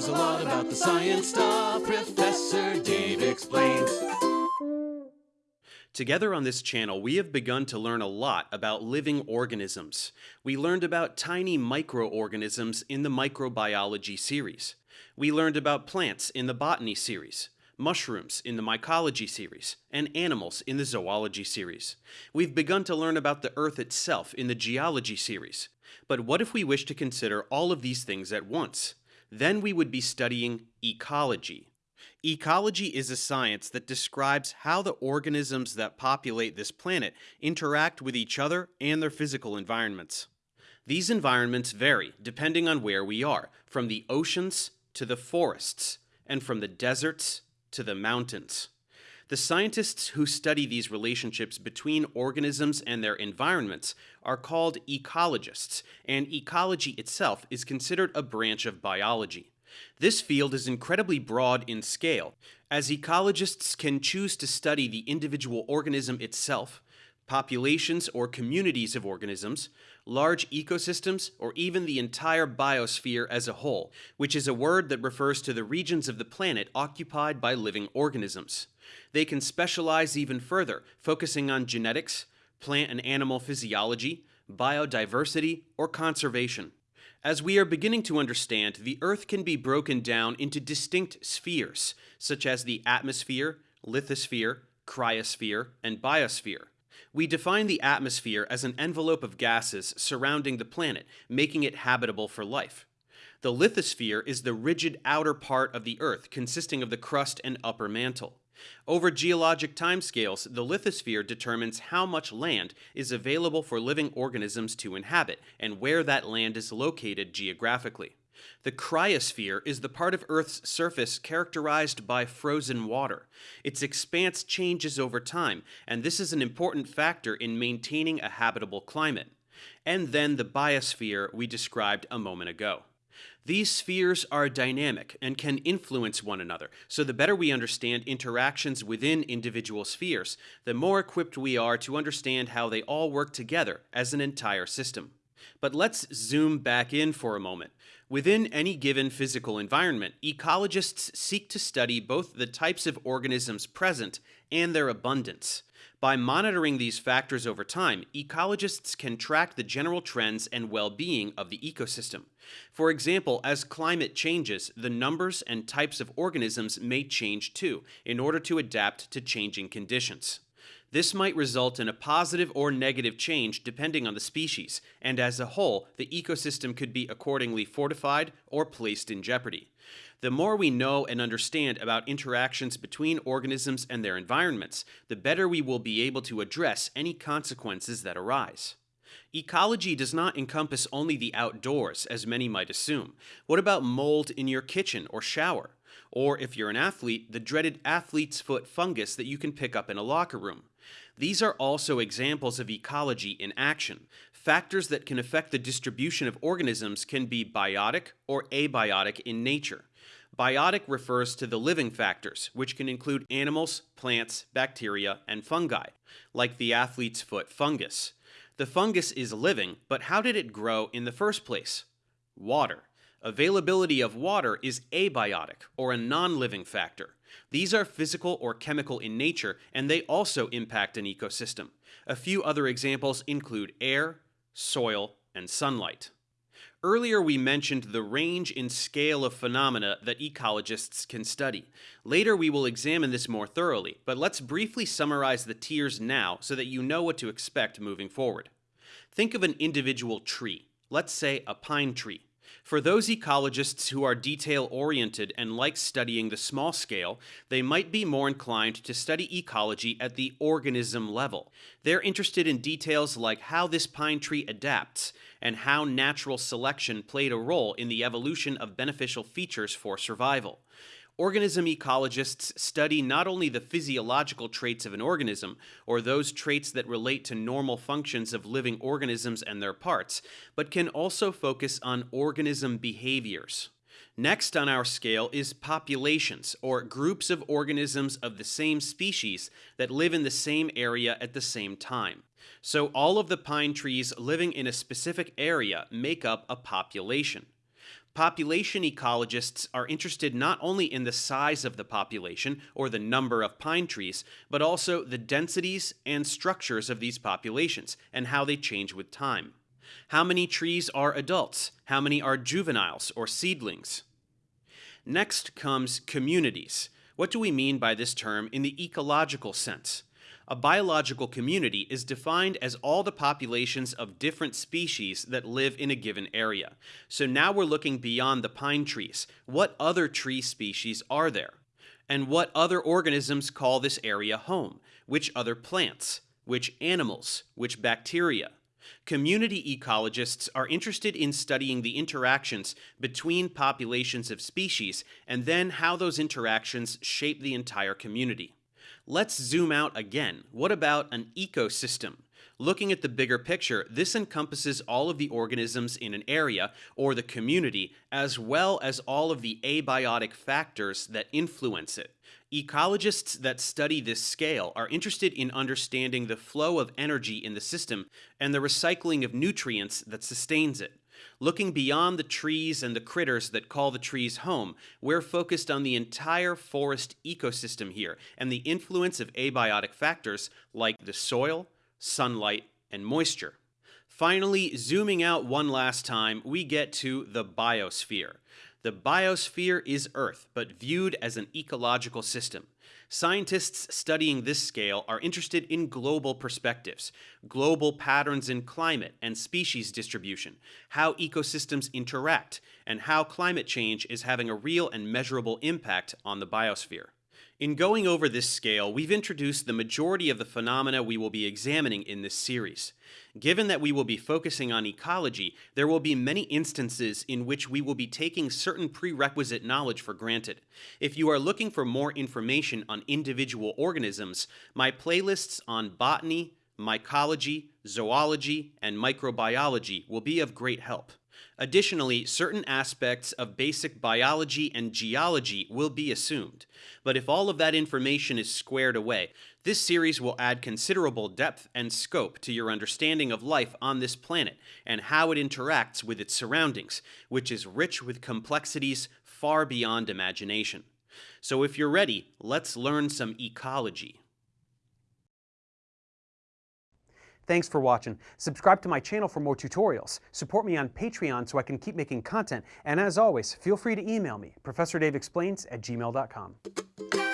knows a lot about the science stuff. Professor Dave explains. Together on this channel, we have begun to learn a lot about living organisms. We learned about tiny microorganisms in the microbiology series. We learned about plants in the botany series, mushrooms in the mycology series, and animals in the zoology series. We've begun to learn about the Earth itself in the geology series. But what if we wish to consider all of these things at once? Then we would be studying ecology. Ecology is a science that describes how the organisms that populate this planet interact with each other and their physical environments. These environments vary depending on where we are, from the oceans to the forests, and from the deserts to the mountains. The scientists who study these relationships between organisms and their environments are called ecologists, and ecology itself is considered a branch of biology. This field is incredibly broad in scale, as ecologists can choose to study the individual organism itself, populations or communities of organisms, large ecosystems, or even the entire biosphere as a whole, which is a word that refers to the regions of the planet occupied by living organisms. They can specialize even further, focusing on genetics, plant and animal physiology, biodiversity, or conservation. As we are beginning to understand, the Earth can be broken down into distinct spheres, such as the atmosphere, lithosphere, cryosphere, and biosphere. We define the atmosphere as an envelope of gases surrounding the planet, making it habitable for life. The lithosphere is the rigid outer part of the Earth consisting of the crust and upper mantle. Over geologic timescales, the lithosphere determines how much land is available for living organisms to inhabit and where that land is located geographically. The cryosphere is the part of Earth's surface characterized by frozen water. Its expanse changes over time, and this is an important factor in maintaining a habitable climate. And then the biosphere we described a moment ago. These spheres are dynamic and can influence one another, so the better we understand interactions within individual spheres, the more equipped we are to understand how they all work together as an entire system. But let's zoom back in for a moment. Within any given physical environment, ecologists seek to study both the types of organisms present and their abundance. By monitoring these factors over time, ecologists can track the general trends and well-being of the ecosystem. For example, as climate changes, the numbers and types of organisms may change too, in order to adapt to changing conditions. This might result in a positive or negative change depending on the species, and as a whole, the ecosystem could be accordingly fortified or placed in jeopardy. The more we know and understand about interactions between organisms and their environments, the better we will be able to address any consequences that arise. Ecology does not encompass only the outdoors, as many might assume. What about mold in your kitchen or shower? Or if you're an athlete, the dreaded athlete's foot fungus that you can pick up in a locker room. These are also examples of ecology in action. Factors that can affect the distribution of organisms can be biotic or abiotic in nature. Biotic refers to the living factors, which can include animals, plants, bacteria, and fungi, like the athlete's foot fungus. The fungus is living, but how did it grow in the first place? Water. Availability of water is abiotic, or a non-living factor. These are physical or chemical in nature, and they also impact an ecosystem. A few other examples include air, soil, and sunlight. Earlier we mentioned the range in scale of phenomena that ecologists can study. Later we will examine this more thoroughly, but let's briefly summarize the tiers now so that you know what to expect moving forward. Think of an individual tree, let's say a pine tree. For those ecologists who are detail-oriented and like studying the small scale, they might be more inclined to study ecology at the organism level. They're interested in details like how this pine tree adapts, and how natural selection played a role in the evolution of beneficial features for survival. Organism ecologists study not only the physiological traits of an organism, or those traits that relate to normal functions of living organisms and their parts, but can also focus on organism behaviors. Next on our scale is populations, or groups of organisms of the same species that live in the same area at the same time. So all of the pine trees living in a specific area make up a population. Population ecologists are interested not only in the size of the population or the number of pine trees, but also the densities and structures of these populations and how they change with time. How many trees are adults? How many are juveniles or seedlings? Next comes communities. What do we mean by this term in the ecological sense? A biological community is defined as all the populations of different species that live in a given area. So now we're looking beyond the pine trees. What other tree species are there? And what other organisms call this area home? Which other plants? Which animals? Which bacteria? Community ecologists are interested in studying the interactions between populations of species and then how those interactions shape the entire community. Let's zoom out again. What about an ecosystem? Looking at the bigger picture, this encompasses all of the organisms in an area or the community, as well as all of the abiotic factors that influence it. Ecologists that study this scale are interested in understanding the flow of energy in the system and the recycling of nutrients that sustains it. Looking beyond the trees and the critters that call the trees home, we're focused on the entire forest ecosystem here and the influence of abiotic factors like the soil, sunlight, and moisture. Finally, zooming out one last time, we get to the biosphere. The biosphere is Earth, but viewed as an ecological system. Scientists studying this scale are interested in global perspectives, global patterns in climate and species distribution, how ecosystems interact, and how climate change is having a real and measurable impact on the biosphere. In going over this scale, we've introduced the majority of the phenomena we will be examining in this series. Given that we will be focusing on ecology, there will be many instances in which we will be taking certain prerequisite knowledge for granted. If you are looking for more information on individual organisms, my playlists on botany, mycology, zoology, and microbiology will be of great help. Additionally, certain aspects of basic biology and geology will be assumed. But if all of that information is squared away, this series will add considerable depth and scope to your understanding of life on this planet and how it interacts with its surroundings, which is rich with complexities far beyond imagination. So if you're ready, let's learn some ecology. Thanks for watching. Subscribe to my channel for more tutorials. Support me on Patreon so I can keep making content. And as always, feel free to email me, ProfessorDaveExplains at gmail.com.